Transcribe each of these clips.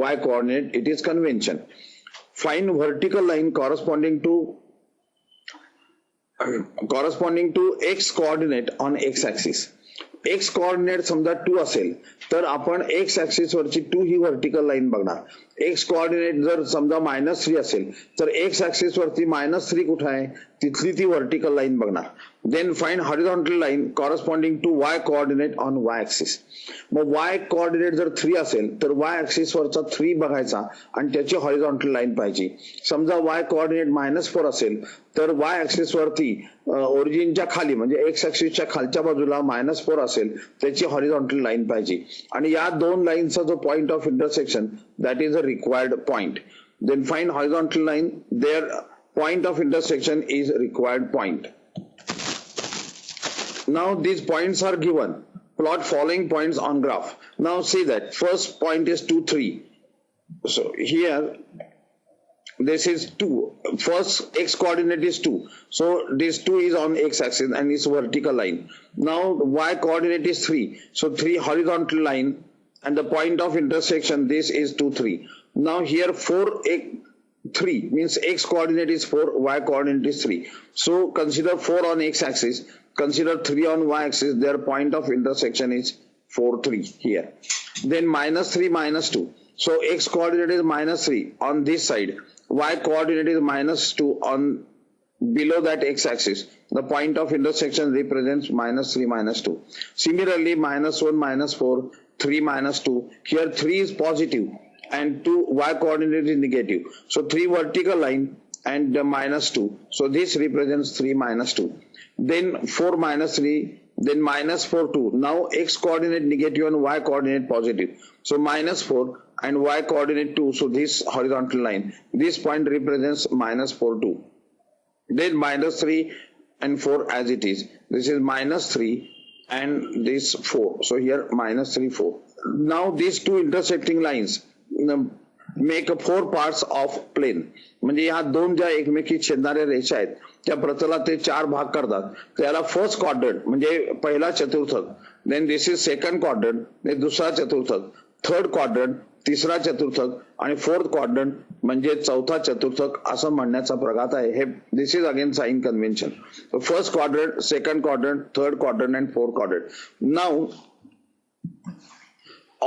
y coordinate it is convention find vertical line corresponding to corresponding to x coordinate on x axis x coordinate समजा two असेल तर आपण X axis वरची two ही vertical line बघणार X coordinate जर समजा मायनस थ्री असेल तर एक्स ऍक्सिस वरती मायनस थ्री कुठं आहे? तिथली ती व्हर्टिकल लाईन बघणार. Then find horizontal line corresponding to Y coordinate on Y axis mug Y coordinate जर थ्री असेल तर वाय ऍक्सिस वरचा थ्री बघायचा आणि त्याची हॉरिझॉन्टल लाईन पाहिजे. समजा वाय कोऑर्डिनेट मायनस फोर असेल तर वाय ऍक्सिस वरती ओरिजिनच्या खाली म्हणजे एक्स ऍक्सिसच्या खालच्या बाजूला मायनस फोर असेल त्याची हॉरिझॉन्टल लाईन पाहिजे. आणि या दोन लाईनचा जो point of intersection that is a required point. Then find horizontal line, their point of intersection is required point. Now these points are given. Plot following points on graph. Now see that first point is 2, 3. So here this is 2 first x coordinate is 2 so this 2 is on x axis and it's vertical line now y coordinate is 3 so 3 horizontal line and the point of intersection this is 2 3 now here 4 x 3 means x coordinate is 4 y coordinate is 3 so consider 4 on x axis consider 3 on y axis their point of intersection is 4 3 here. Then minus 3 minus 2 so x coordinate is minus 3 on this side y coordinate is minus 2 on below that x axis. The point of intersection represents minus 3 minus 2 similarly minus 1 minus 4 3 minus 2 here 3 is positive and 2 y coordinate is negative. So 3 vertical line and uh, minus 2. So this represents 3 minus 2. Then 4 minus 3, then minus 4 2. Now x coordinate negative and y coordinate positive. So minus 4 and y coordinate 2. So this horizontal line. This point represents minus 4 2. Then minus 3 and 4 as it is. This is minus 3 and this 4. So here minus 3 4. Now these two intersecting lines make four parts of plane म्हणजे ह्या दोन ज्या एकमेकी छेदणाऱ्या रेषा आहेत त्या प्रतला ते चार भाग करतात. त्याला फर्स्ट क्वाड्रंट म्हणजे पहिला चतुर्थक then this is second quadrant दुसरा चतुर्थक थर्ड क्वाड्रंट तिसरा चतुर्थक आणि फोर्थ क्वाड्रंट म्हणजे चौथा चतुर्थक असं म्हणण्याचा प्रघात आहे. हे this is again sign convention first quadrant second quadrant third quadrant and fourth quadrant now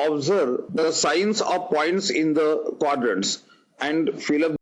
observe the signs of points in the quadrants and fill up